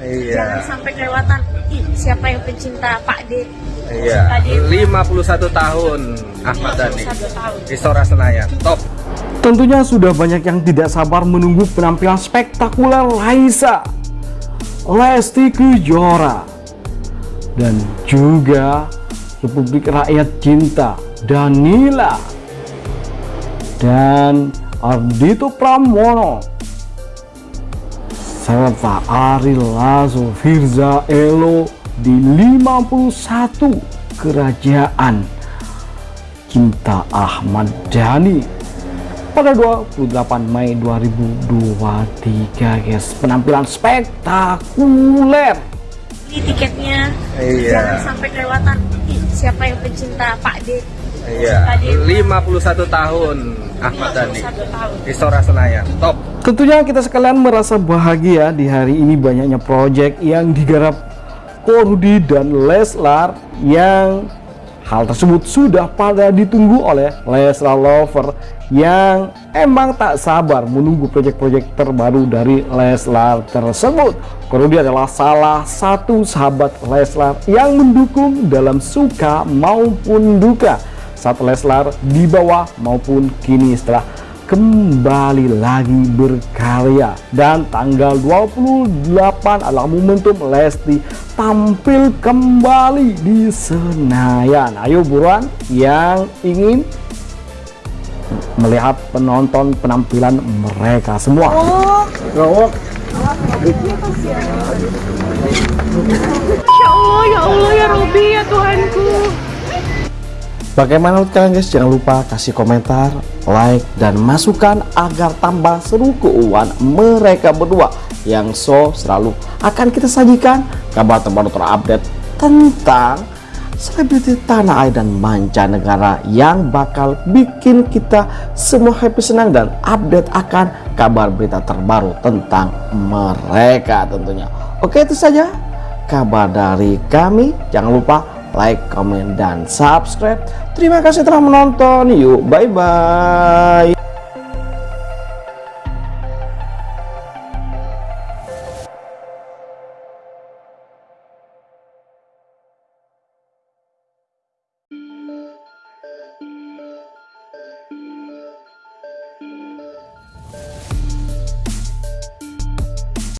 Iya. Jangan sampai kelewatan. Ih, siapa yang pencinta Pak D? Iya. 51 tahun Ahmad Dhani. 51 tahun. Istora Senayan. Top. Tentunya sudah banyak yang tidak sabar menunggu penampilan spektakuler Laisa, Lesti Kejora, dan juga Republik Rakyat Cinta Danila dan Ardito Pramono serta Ari Lasso Firza Elo di 51 kerajaan Cinta Ahmad Dhani pada 28 Mei 2023 guys penampilan spektakuler Beli tiketnya. Iya. Jangan sampai kelewatan. Ih, siapa yang pencinta Pak D? Iya. 51 tahun Ahmad Dhani. 51 tahun. Istora Senayan. Top. Tentunya kita sekalian merasa bahagia di hari ini banyaknya proyek yang digarap Korudi dan Leslar yang hal tersebut sudah pada ditunggu oleh Leslar Lover yang emang tak sabar menunggu proyek-proyek terbaru dari Leslar tersebut. Korudi adalah salah satu sahabat Leslar yang mendukung dalam suka maupun duka saat Leslar di bawah maupun kini setelah kembali lagi berkarya. Dan tanggal 28 adalah momentum Lesti tampil kembali di Senayan. Ayo buruan yang ingin melihat penonton penampilan mereka semua. Gawok. Bagaimana kalian guys? Jangan lupa kasih komentar, like, dan masukan agar tambah seru keuangan mereka berdua yang so selalu akan kita sajikan kabar terbaru terupdate tentang selebriti tanah air dan mancanegara yang bakal bikin kita semua happy senang dan update akan kabar berita terbaru tentang mereka tentunya. Oke itu saja kabar dari kami. Jangan lupa like, comment, dan subscribe. Terima kasih telah menonton. Yuk, bye-bye.